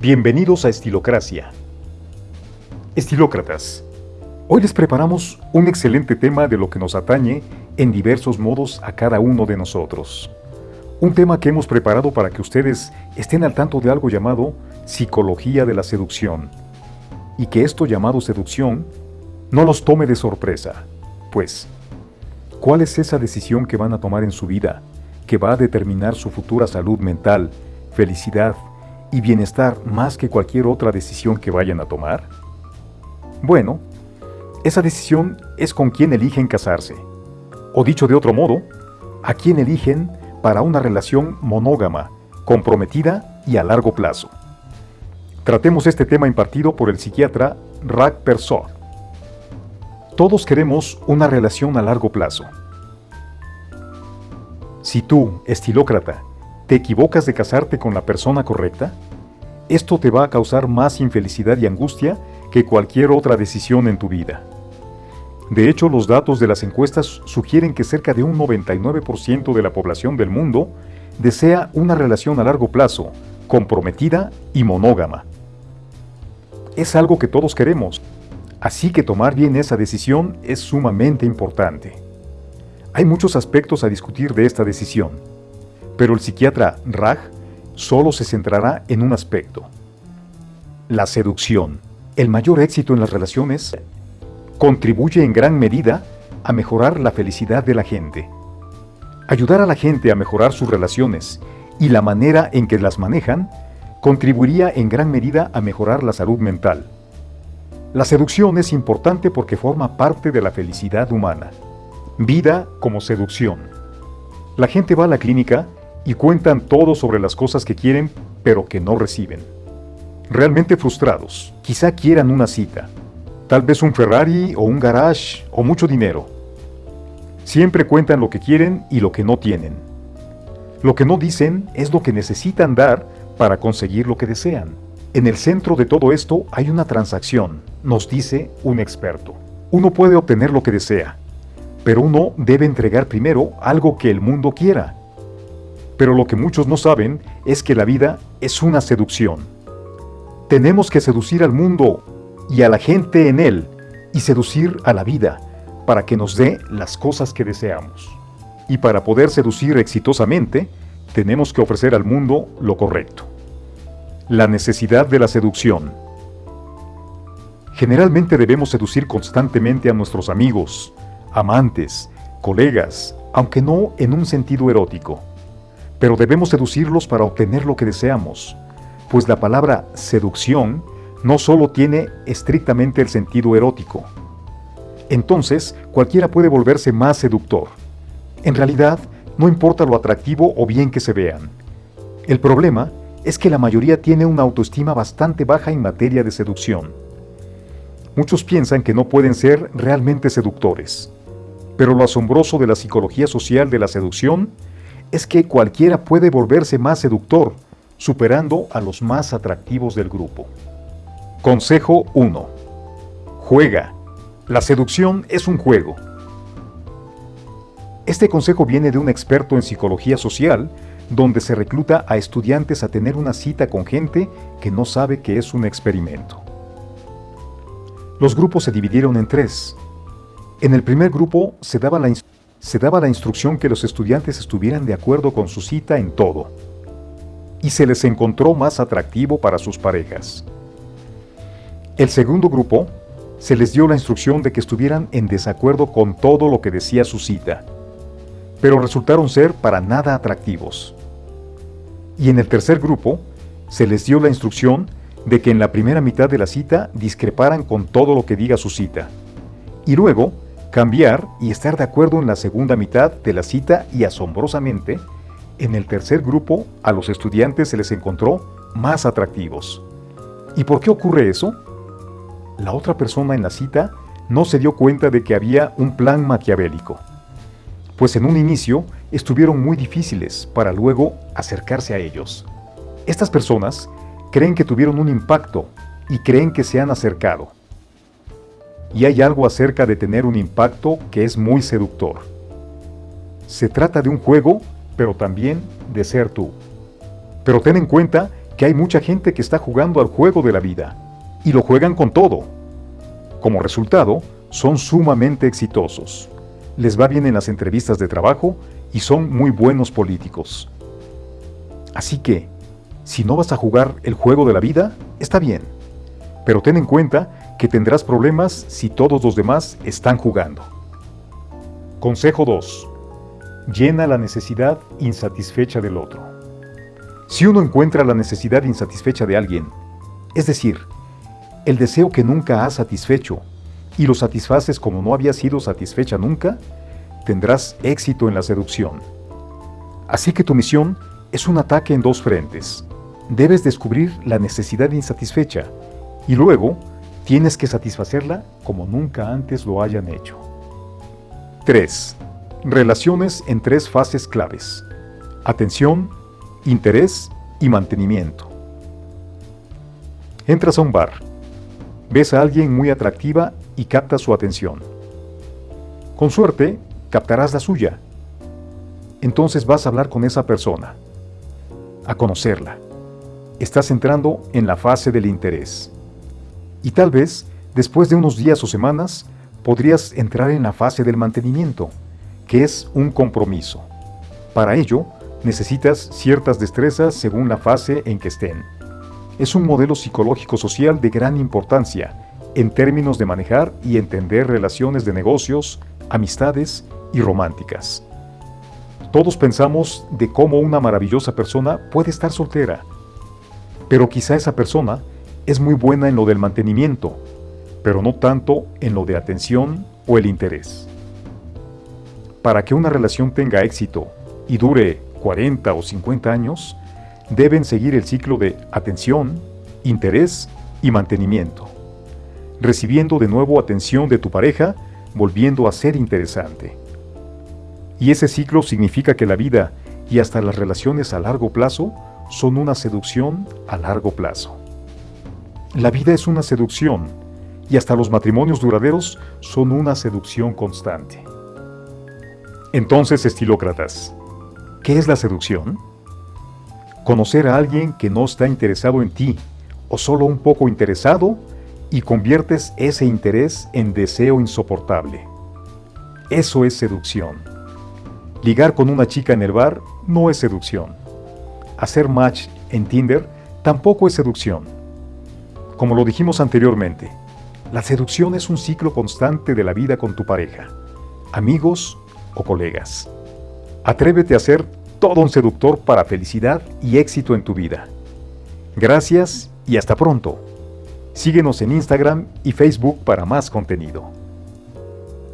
Bienvenidos a Estilocracia. Estilócratas, hoy les preparamos un excelente tema de lo que nos atañe en diversos modos a cada uno de nosotros. Un tema que hemos preparado para que ustedes estén al tanto de algo llamado psicología de la seducción. Y que esto llamado seducción no los tome de sorpresa. Pues, ¿cuál es esa decisión que van a tomar en su vida que va a determinar su futura salud mental, felicidad y bienestar más que cualquier otra decisión que vayan a tomar? Bueno, esa decisión es con quién eligen casarse. O dicho de otro modo, a quién eligen para una relación monógama, comprometida y a largo plazo. Tratemos este tema impartido por el psiquiatra Rak Persor. Todos queremos una relación a largo plazo. Si tú, estilócrata, te equivocas de casarte con la persona correcta, esto te va a causar más infelicidad y angustia que cualquier otra decisión en tu vida. De hecho, los datos de las encuestas sugieren que cerca de un 99% de la población del mundo desea una relación a largo plazo, comprometida y monógama. Es algo que todos queremos, así que tomar bien esa decisión es sumamente importante. Hay muchos aspectos a discutir de esta decisión, pero el psiquiatra Raj solo se centrará en un aspecto. La seducción. El mayor éxito en las relaciones contribuye en gran medida a mejorar la felicidad de la gente. Ayudar a la gente a mejorar sus relaciones y la manera en que las manejan contribuiría en gran medida a mejorar la salud mental. La seducción es importante porque forma parte de la felicidad humana. Vida como seducción. La gente va a la clínica y cuentan todo sobre las cosas que quieren pero que no reciben. Realmente frustrados, quizá quieran una cita, tal vez un Ferrari o un garage o mucho dinero. Siempre cuentan lo que quieren y lo que no tienen. Lo que no dicen es lo que necesitan dar para conseguir lo que desean. En el centro de todo esto hay una transacción, nos dice un experto. Uno puede obtener lo que desea, pero uno debe entregar primero algo que el mundo quiera. Pero lo que muchos no saben es que la vida es una seducción. Tenemos que seducir al mundo y a la gente en él y seducir a la vida para que nos dé las cosas que deseamos. Y para poder seducir exitosamente, tenemos que ofrecer al mundo lo correcto. La necesidad de la seducción. Generalmente debemos seducir constantemente a nuestros amigos, amantes, colegas, aunque no en un sentido erótico pero debemos seducirlos para obtener lo que deseamos, pues la palabra seducción no solo tiene estrictamente el sentido erótico. Entonces, cualquiera puede volverse más seductor. En realidad, no importa lo atractivo o bien que se vean. El problema es que la mayoría tiene una autoestima bastante baja en materia de seducción. Muchos piensan que no pueden ser realmente seductores. Pero lo asombroso de la psicología social de la seducción es que cualquiera puede volverse más seductor, superando a los más atractivos del grupo. Consejo 1. Juega. La seducción es un juego. Este consejo viene de un experto en psicología social, donde se recluta a estudiantes a tener una cita con gente que no sabe que es un experimento. Los grupos se dividieron en tres. En el primer grupo se daba la instrucción se daba la instrucción que los estudiantes estuvieran de acuerdo con su cita en todo, y se les encontró más atractivo para sus parejas. El segundo grupo se les dio la instrucción de que estuvieran en desacuerdo con todo lo que decía su cita, pero resultaron ser para nada atractivos. Y en el tercer grupo se les dio la instrucción de que en la primera mitad de la cita discreparan con todo lo que diga su cita, y luego cambiar y estar de acuerdo en la segunda mitad de la cita y asombrosamente, en el tercer grupo a los estudiantes se les encontró más atractivos. ¿Y por qué ocurre eso? La otra persona en la cita no se dio cuenta de que había un plan maquiavélico, pues en un inicio estuvieron muy difíciles para luego acercarse a ellos. Estas personas creen que tuvieron un impacto y creen que se han acercado, y hay algo acerca de tener un impacto que es muy seductor. Se trata de un juego, pero también de ser tú. Pero ten en cuenta que hay mucha gente que está jugando al juego de la vida, y lo juegan con todo. Como resultado, son sumamente exitosos. Les va bien en las entrevistas de trabajo y son muy buenos políticos. Así que, si no vas a jugar el juego de la vida, está bien. Pero ten en cuenta que tendrás problemas si todos los demás están jugando. Consejo 2. Llena la necesidad insatisfecha del otro. Si uno encuentra la necesidad insatisfecha de alguien, es decir, el deseo que nunca has satisfecho, y lo satisfaces como no había sido satisfecha nunca, tendrás éxito en la seducción. Así que tu misión es un ataque en dos frentes. Debes descubrir la necesidad insatisfecha y luego tienes que satisfacerla como nunca antes lo hayan hecho. 3. Relaciones en tres fases claves. Atención, interés y mantenimiento. Entras a un bar. Ves a alguien muy atractiva y captas su atención. Con suerte, captarás la suya. Entonces vas a hablar con esa persona, a conocerla. Estás entrando en la fase del interés. Y tal vez, después de unos días o semanas, podrías entrar en la fase del mantenimiento, que es un compromiso. Para ello, necesitas ciertas destrezas según la fase en que estén. Es un modelo psicológico social de gran importancia en términos de manejar y entender relaciones de negocios, amistades y románticas. Todos pensamos de cómo una maravillosa persona puede estar soltera, pero quizá esa persona es muy buena en lo del mantenimiento, pero no tanto en lo de atención o el interés. Para que una relación tenga éxito y dure 40 o 50 años, deben seguir el ciclo de atención, interés y mantenimiento, recibiendo de nuevo atención de tu pareja, volviendo a ser interesante. Y ese ciclo significa que la vida y hasta las relaciones a largo plazo son una seducción a largo plazo. La vida es una seducción y hasta los matrimonios duraderos son una seducción constante. Entonces, estilócratas, ¿Qué es la seducción? Conocer a alguien que no está interesado en ti, o solo un poco interesado, y conviertes ese interés en deseo insoportable. Eso es seducción. Ligar con una chica en el bar no es seducción. Hacer match en Tinder tampoco es seducción. Como lo dijimos anteriormente, la seducción es un ciclo constante de la vida con tu pareja, amigos o colegas. Atrévete a ser todo un seductor para felicidad y éxito en tu vida. Gracias y hasta pronto. Síguenos en Instagram y Facebook para más contenido.